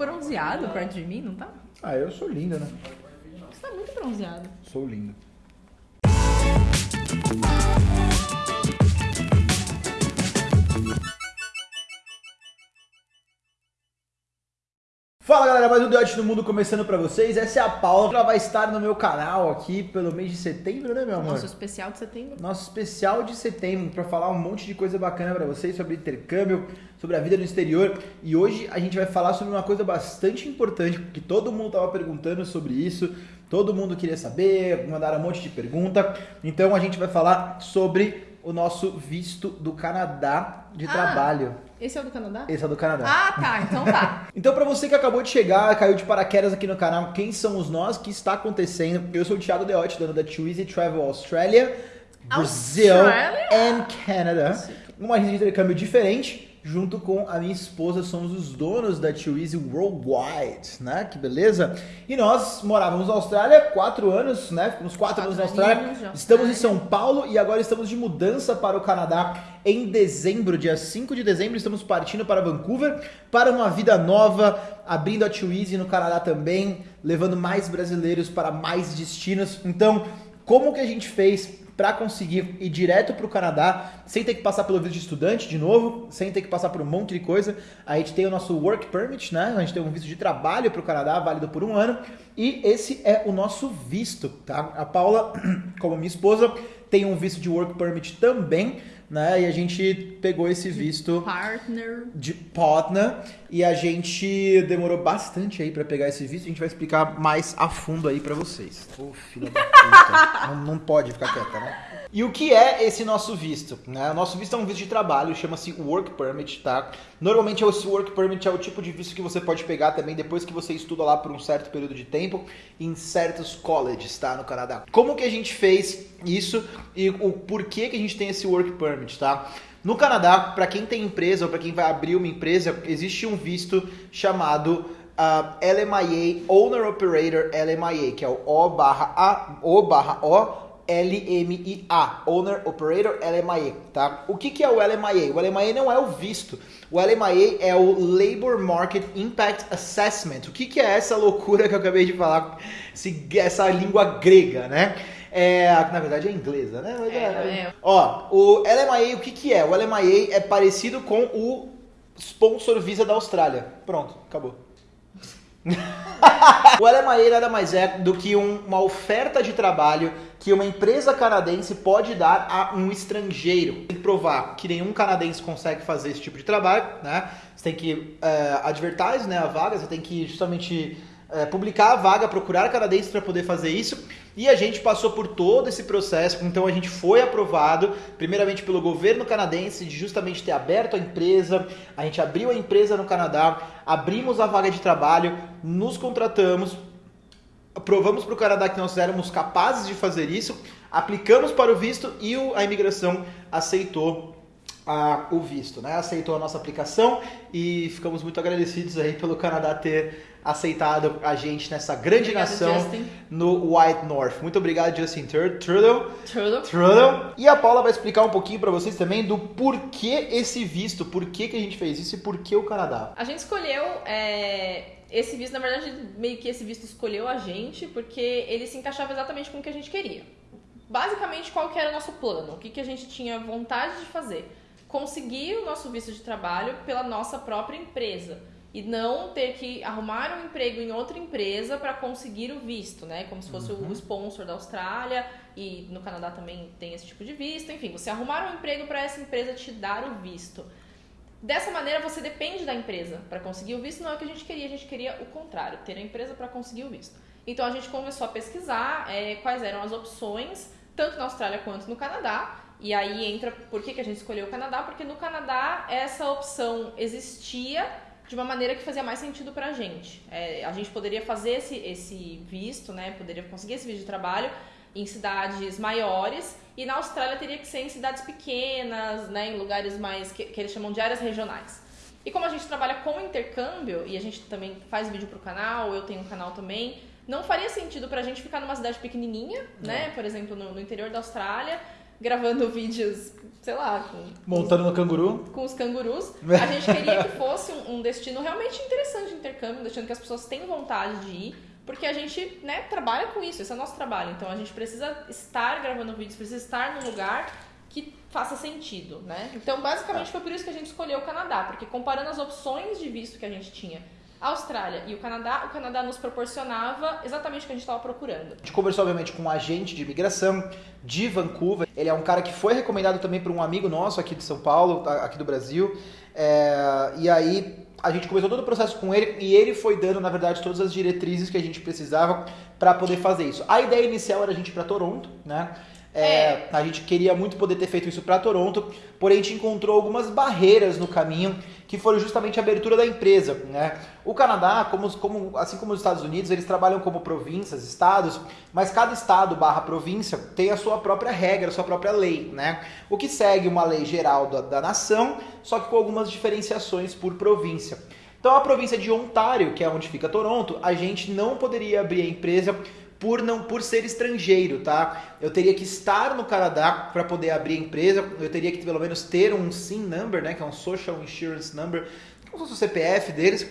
bronzeado perto de mim, não tá? Ah, eu sou linda, né? Você tá muito bronzeado. Sou lindo. Fala galera, mais um Deote do Mundo começando pra vocês. Essa é a Paula, ela vai estar no meu canal aqui pelo mês de setembro, né, meu amor? Nosso especial de setembro. Nosso especial de setembro pra falar um monte de coisa bacana pra vocês sobre intercâmbio, sobre a vida no exterior. E hoje a gente vai falar sobre uma coisa bastante importante, porque todo mundo tava perguntando sobre isso, todo mundo queria saber, mandaram um monte de pergunta. Então a gente vai falar sobre o nosso visto do Canadá de Ah. trabalho. Esse é o do Canadá? Esse é do Canadá. Ah, tá. Então tá. Então, pra você que acabou de chegar, caiu de paraquedas aqui no canal, quem somos nós? O que está acontecendo? Eu sou o Thiago Deotti, dono da Too Easy Travel Australia, Brasil and Canada. Uma agência de intercâmbio diferente. Junto com a minha esposa, somos os donos da Too Easy Worldwide, né? Que beleza? E nós morávamos na Austrália quatro anos, né? Ficamos quatro, Quatro anos na Austrália. de Estamos em Austrália. São Paulo e agora estamos de mudança para o Canadá em dezembro, dia 5 de dezembro. Estamos partindo para Vancouver para uma vida nova, abrindo a Too Easy no Canadá também, levando mais brasileiros para mais destinos. Então, como que a gente fez para conseguir ir direto para o Canadá, sem ter que passar pelo visto de estudante de novo, sem ter que passar por um monte de coisa? A gente tem o nosso Work Permit, né? A gente tem um visto de trabalho para o Canadá, válido por um ano, e esse é o nosso visto, tá? A Paula, como minha esposa, tem um visto de Work Permit também, né? E a gente pegou esse visto Partner. de partner e a gente demorou bastante aí pra pegar esse visto. A gente vai explicar mais a fundo aí pra vocês. Ô, filha da puta. não, não pode ficar quieta, né? E o que é esse nosso visto? Né? O nosso visto é um visto de trabalho, chama-se Work Permit, tá? Normalmente esse Work Permit é o tipo de visto que você pode pegar também depois que você estuda lá por um certo período de tempo em certos colleges, tá? No Canadá. Como que a gente fez isso e o porquê que a gente tem esse Work Permit, tá? No Canadá, para quem tem empresa ou para quem vai abrir uma empresa, existe um visto chamado ah, LMIA, Owner Operator LMIA, que é o O barra A, O barra O, LMIA, Owner Operator LMIA, tá? O que, que é o LMIA? O LMIA não é o visto. O LMIA é o Labor Market Impact Assessment. O que, que é essa loucura que eu acabei de falar? Esse- essa língua grega, né? É, na verdade é inglesa, né? Mas É, é. Ó, o LMIA, o que que é? O LMIA é parecido com o Sponsor Visa da Austrália. Pronto, acabou. o LMIA nada mais é do que um- uma oferta de trabalho que uma empresa canadense pode dar a um estrangeiro. Tem que provar que nenhum canadense consegue fazer esse tipo de trabalho, né? Você tem que é, advertise né, a vaga, você tem que justamente é, publicar a vaga, procurar canadenses para poder fazer isso. E a gente passou por todo esse processo, então a gente foi aprovado, primeiramente pelo governo canadense, de justamente ter aberto a empresa, a gente abriu a empresa no Canadá, abrimos a vaga de trabalho, nos contratamos, provamos para o Canadá que nós éramos capazes de fazer isso, aplicamos para o visto e a imigração aceitou a- o visto, né? Aceitou a nossa aplicação e ficamos muito agradecidos aí pelo Canadá ter aceitado a gente nessa grande Obrigada, nação Justin. no White North. Muito obrigado, Justin Trudeau. Trudeau. Trudeau. E a Paula vai explicar um pouquinho para vocês também do porquê esse visto, por que, que a gente fez isso e por que o Canadá. A gente escolheu é, esse visto, na verdade, meio que esse visto escolheu a gente, porque ele se encaixava exatamente com o que a gente queria. Basicamente, qual que era o nosso plano? O que, que a gente tinha vontade de fazer? Conseguir o nosso visto de trabalho pela nossa própria empresa. E não ter que arrumar um emprego em outra empresa para conseguir o visto, né? Como se fosse o sponsor da Austrália e no Canadá também tem esse tipo de visto. Enfim, você arrumar um emprego para essa empresa te dar o visto. Dessa maneira você depende da empresa para conseguir o visto, não é o que a gente queria, a gente queria o contrário, ter a empresa para conseguir o visto. Então a gente começou a pesquisar é, quais eram as opções, tanto na Austrália quanto no Canadá. E aí entra por que, que a gente escolheu o Canadá, porque no Canadá essa opção existia de uma maneira que fazia mais sentido pra gente. É, a gente poderia fazer esse, esse visto, né? Poderia conseguir esse visto de trabalho em cidades maiores e na Austrália teria que ser em cidades pequenas, né, em lugares mais que, que eles chamam de áreas regionais. E como a gente trabalha com intercâmbio e a gente também faz vídeo pro canal, eu tenho um canal também, não faria sentido pra gente ficar numa cidade pequenininha, né, por exemplo, no, no interior da Austrália, gravando vídeos sei lá, com, Montando no canguru. com os cangurus. A gente queria que fosse um, um destino realmente interessante de intercâmbio, destino que as pessoas tenham vontade de ir, porque a gente né, trabalha com isso, esse é o nosso trabalho. Então a gente precisa estar gravando vídeos, precisa estar num lugar que faça sentido, né? Então basicamente foi por isso que a gente escolheu o Canadá, porque comparando as opções de visto que a gente tinha, Austrália e o Canadá, o Canadá nos proporcionava exatamente o que a gente estava procurando. A gente conversou, obviamente, com um agente de imigração de Vancouver. Ele é um cara que foi recomendado também por um amigo nosso aqui de São Paulo, aqui do Brasil. É, e aí a gente começou todo o processo com ele e ele foi dando, na verdade, todas as diretrizes que a gente precisava para poder fazer isso. A ideia inicial era a gente ir para Toronto, né? É, A gente queria muito poder ter feito isso para Toronto, porém a gente encontrou algumas barreiras no caminho que foram justamente a abertura da empresa. Né? O Canadá, como, como- assim como os Estados Unidos, eles trabalham como províncias, estados, mas cada estado barra província tem a sua própria regra, a sua própria lei. Né? O que segue uma lei geral da, da nação, só que com algumas diferenciações por província. Então a província de Ontário, que é onde fica Toronto, a gente não poderia abrir a empresa por não por ser estrangeiro, tá? Eu teria que estar no Canadá para poder abrir a empresa, eu teria que pelo menos ter um SIN number, né, que é um Social Insurance Number, como se fosse o CPF deles,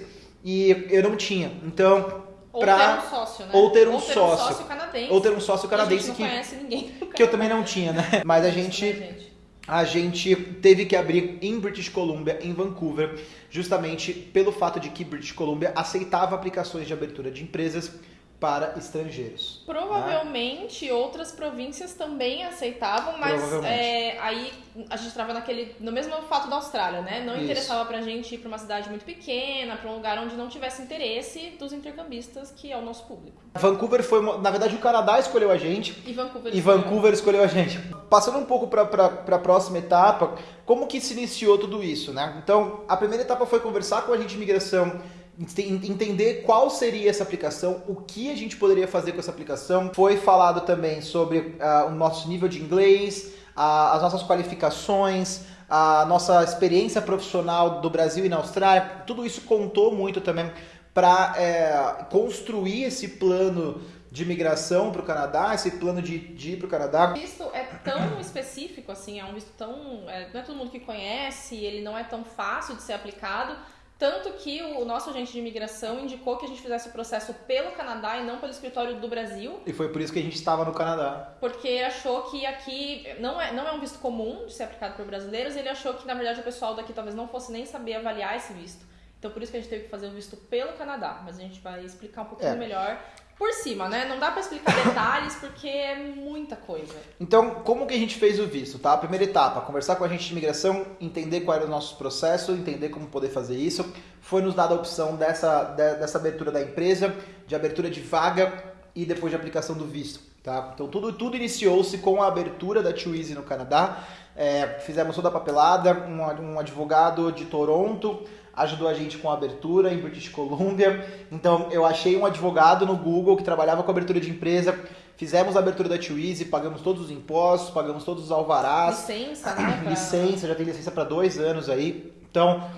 e eu não tinha. Então, Ou pra- ter um sócio, né? ou ter um ou ter sócio. um sócio canadense. ou ter um sócio canadense que conhece ninguém. que eu também não tinha, né? Mas a gente gente. a gente teve que abrir em British Columbia, em Vancouver, justamente pelo fato de que British Columbia aceitava aplicações de abertura de empresas para estrangeiros. Provavelmente outras províncias também aceitavam, mas é, aí a gente estava naquele. no mesmo fato da Austrália, né? Não Isso. interessava pra gente ir pra uma cidade muito pequena, pra um lugar onde não tivesse interesse dos intercambistas, que é o nosso público. Vancouver foi, uma- na verdade, o Canadá escolheu a gente E Vancouver. e Vancouver escolheu a gente. Passando um pouco para a próxima etapa, como que se iniciou tudo isso, né? Então, a primeira etapa foi conversar com a gente de imigração, entender qual seria essa aplicação, o que a gente poderia fazer com essa aplicação. Foi falado também sobre ah, o nosso nível de inglês, a- as nossas qualificações, a nossa experiência profissional do Brasil e na Austrália. Tudo isso contou muito também para construir esse plano de migração para o Canadá, esse plano de, de ir para o Canadá. O visto é tão específico, assim, é um visto tão. é, não é todo mundo que conhece, ele não é tão fácil de ser aplicado. Tanto que o nosso agente de imigração indicou que a gente fizesse o processo pelo Canadá e não pelo escritório do Brasil, E foi por isso que a gente estava no Canadá. porque achou que aqui não é, não é um visto comum de ser aplicado por brasileiros, ele achou que na verdade o pessoal daqui talvez não fosse nem saber avaliar esse visto. Então por isso que a gente teve que fazer o visto pelo Canadá, mas a gente vai explicar um pouquinho É. melhor por cima, né? Não dá pra explicar detalhes porque é muita coisa. Então, como que a gente fez o visto, tá? A primeira etapa, conversar com a gente de imigração, entender qual era o nosso processo, entender como poder fazer isso. Foi nos dada a opção dessa, de- dessa abertura da empresa, de abertura de vaga e depois de aplicação do visto, tá? Então, tudo, tudo iniciou-se com a abertura da Easy no Canadá. É, fizemos toda a papelada, um, um advogado de Toronto ajudou a gente com a abertura em British Columbia. Então, eu achei um advogado no Google que trabalhava com abertura de empresa. Fizemos a abertura da Easy, pagamos todos os impostos, pagamos todos os alvarás, Licença, né? pra- licença, já tem licença para dois anos aí. Então,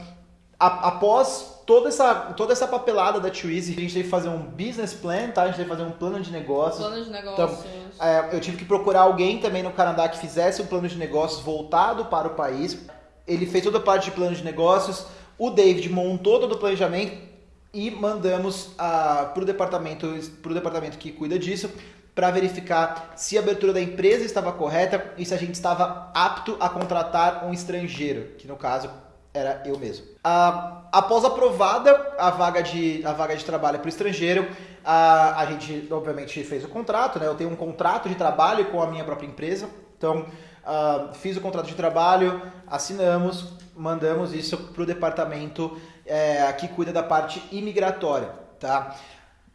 a- após toda essa, toda essa papelada da Easy, a gente teve que fazer um business plan, tá? A gente teve que fazer um plano de negócios. Plano de negócios. É, eu tive que procurar alguém também no Canadá que fizesse um plano de negócios voltado para o país. Ele fez toda a parte de plano de negócios. O David montou todo o planejamento e mandamos para o departamento, pro departamento que cuida disso para verificar se a abertura da empresa estava correta e se a gente estava apto a contratar um estrangeiro, que no caso era eu mesmo. Ah, após aprovada a vaga de, a vaga de trabalho para o estrangeiro, a, a gente obviamente fez o contrato, né? Eu tenho um contrato de trabalho com a minha própria empresa, então ah, fiz o contrato de trabalho, assinamos, mandamos isso para o departamento é, que cuida da parte imigratória, tá?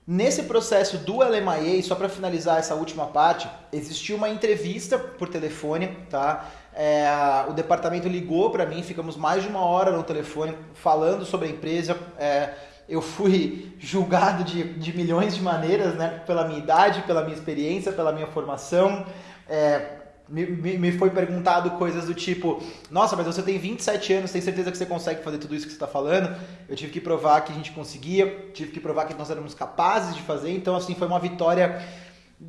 Nesse processo do LMIA, só para finalizar essa última parte, existiu uma entrevista por telefone, tá? É, o departamento ligou para mim, ficamos mais de uma hora no telefone falando sobre a empresa. É, eu fui julgado de, de milhões de maneiras, né? Pela minha idade, pela minha experiência, pela minha formação. É, me, me, me foi perguntado coisas do tipo: Nossa, mas você tem 27 anos, tem certeza que você consegue fazer tudo isso que você está falando? Eu tive que provar que a gente conseguia, tive que provar que nós éramos capazes de fazer. Então, assim, foi uma vitória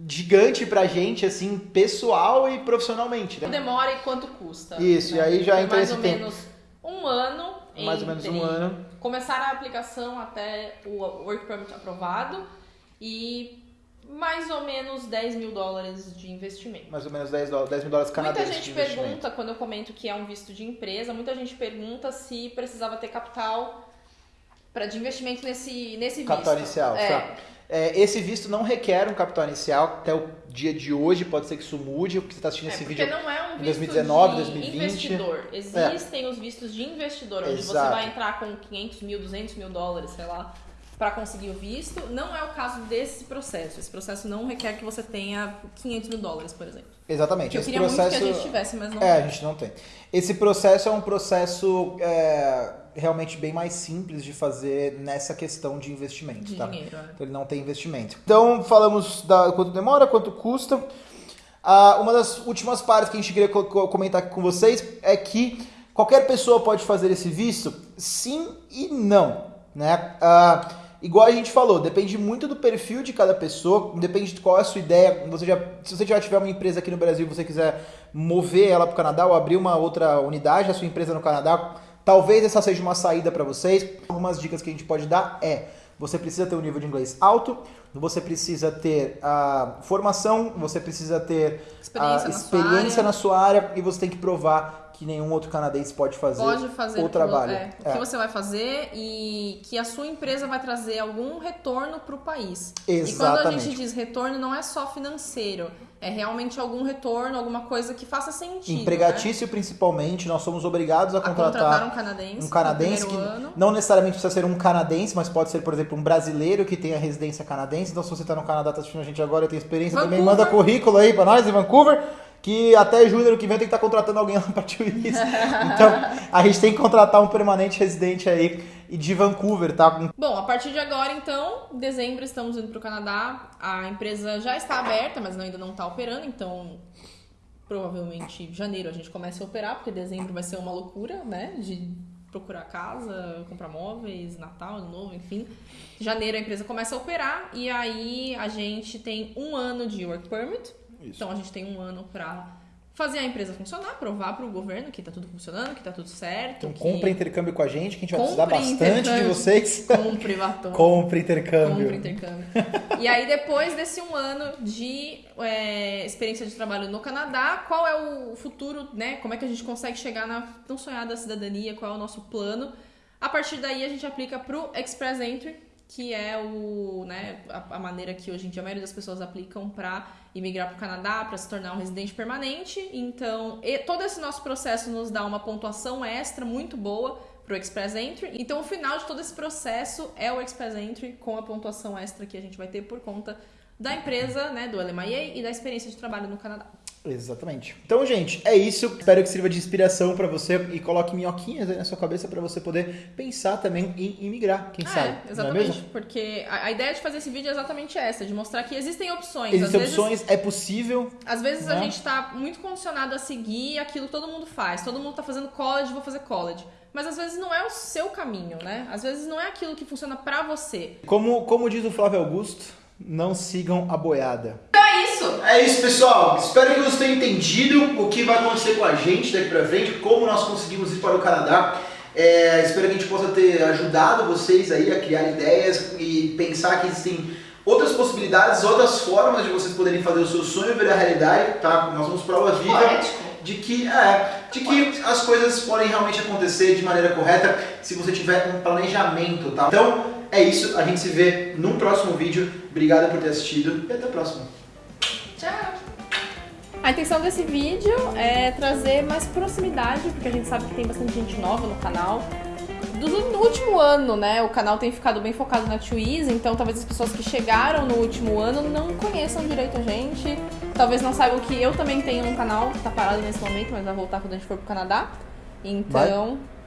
gigante pra gente, assim, pessoal e profissionalmente, né? Demora e quanto custa. Isso, e aí já Foi entra mais esse ou tempo. menos um ano. Mais ou menos um ano. Começar a aplicação até o Work Permit aprovado e mais ou menos 10 mil dólares de investimento. Mais ou menos 10, dólares, 10 mil dólares Muita canadenses gente de investimento. pergunta, quando eu comento que é um visto de empresa, muita gente pergunta se precisava ter capital pra, de investimento nesse, nesse Capital visto. inicial, é. tá. É, esse visto não requer um capital inicial até o dia de hoje, pode ser que isso mude, porque você está assistindo É, esse porque vídeo. não é um em visto 2019, de 2020. investidor. Existem os vistos de investidor, onde você Exato. vai entrar com 500 mil, 200 mil dólares, sei lá, para conseguir o visto. Não é o caso desse processo. Esse processo não requer que você tenha 500 mil dólares, por exemplo. Exatamente. Que eu queria processo... muito que a gente tivesse, mas não É, a gente não tem. Esse processo é um processo é, realmente bem mais simples de fazer nessa questão de investimento, tá? dinheiro. é. Então ele não tem investimento. Então falamos da quanto demora, quanto custa. Ah, uma das últimas partes que a gente queria co- co- comentar aqui com vocês é que qualquer pessoa pode fazer esse visto, sim e não, né? Ah, igual a gente falou, depende muito do perfil de cada pessoa, depende de qual é a sua ideia. Você já, se você já tiver uma empresa aqui no Brasil e você quiser mover ela para o Canadá ou abrir uma outra unidade da sua empresa no Canadá, talvez essa seja uma saída para vocês. Algumas dicas que a gente pode dar é você precisa ter um nível de inglês alto, você precisa ter a formação, você precisa ter Experiência a na sua experiência área. na sua área e você tem que provar que nenhum outro canadense pode fazer, Pode fazer o que- trabalho. é, o É. que você vai fazer e que a sua empresa vai trazer algum retorno para o país. E quando a Exatamente. gente diz retorno, não é só financeiro. É realmente algum retorno, alguma coisa que faça sentido. né? Empregatício, principalmente, nós somos obrigados a A contratar contratar um canadense. um canadense que ano. não necessariamente precisa ser um canadense, mas pode ser, por exemplo, um brasileiro que tenha residência canadense. Então, se você está no Canadá, está assistindo a gente agora e tem experiência, também Vancouver. manda currículo aí para nós em Vancouver, que até junho do que vem tem que estar contratando alguém lá para Twizy. Então, a gente tem que contratar um permanente residente aí de Vancouver, tá? Bom, a partir de agora, então, em dezembro estamos indo para o Canadá. A empresa já está aberta, mas ainda não está operando, então provavelmente janeiro a gente começa a operar, porque dezembro vai ser uma loucura, né? De procurar casa, comprar móveis, Natal, Ano Novo, enfim. Janeiro a empresa começa a operar e aí a gente tem um ano de work permit. Isso. Então a gente tem um ano para fazer a empresa funcionar, provar para o governo que tá tudo funcionando, que tá tudo certo. Então, que... compra intercâmbio com a gente, que a gente vai precisar Compre bastante de vocês. Compre batom. Compre intercâmbio. Compre intercâmbio. e aí, depois desse um ano de é, experiência de trabalho no Canadá, qual é o futuro, né? Como é que a gente consegue chegar na tão sonhada cidadania? Qual é o nosso plano? A partir daí, a gente aplica pro Express Entry, que é o, né, a, a maneira que hoje em dia a maioria das pessoas aplicam para imigrar para o Canadá, para se tornar um residente permanente. Então, e- todo esse nosso processo nos dá uma pontuação extra muito boa para o Express Entry. Então, o final de todo esse processo é o Express Entry com a pontuação extra que a gente vai ter por conta da empresa, né, do LMIA e da experiência de trabalho no Canadá. Exatamente. Então, gente, é isso. Espero que sirva de inspiração pra você e coloque minhoquinhas aí na sua cabeça pra você poder pensar também em imigrar, quem sabe. é, é exatamente. mesmo? porque a, a ideia de fazer esse vídeo é exatamente essa, de mostrar que existem opções. Existem Às vezes- opções, é possível. Às vezes a Né? gente tá muito condicionado a seguir aquilo que todo mundo faz. Todo mundo tá fazendo college, vou fazer college. Mas às vezes não é o seu caminho, né? Às vezes não é aquilo que funciona pra você. Como, como diz o Flávio Augusto, não sigam a boiada. É isso! Pessoal. Espero que vocês tenham entendido o que vai acontecer com a gente daqui pra frente, como nós conseguimos ir para o Canadá. É, espero que a gente possa ter ajudado vocês aí a criar ideias e pensar que existem outras possibilidades, outras formas de vocês poderem fazer o seu sonho virar realidade, tá? Nós somos prova viva de que, é, de que as coisas podem realmente acontecer de maneira correta se você tiver um planejamento, tá? Então, é isso. A gente se vê num próximo vídeo. Obrigado por ter assistido e até a próxima. Tchau! A intenção desse vídeo é trazer mais proximidade, porque a gente sabe que tem bastante gente nova no canal. Do, no último ano, né, o canal tem ficado bem focado na Twizy, então talvez as pessoas que chegaram no último ano não conheçam direito a gente. Talvez não saibam que eu também tenho um canal que tá parado nesse momento, mas vai voltar quando a gente for pro Canadá. Então,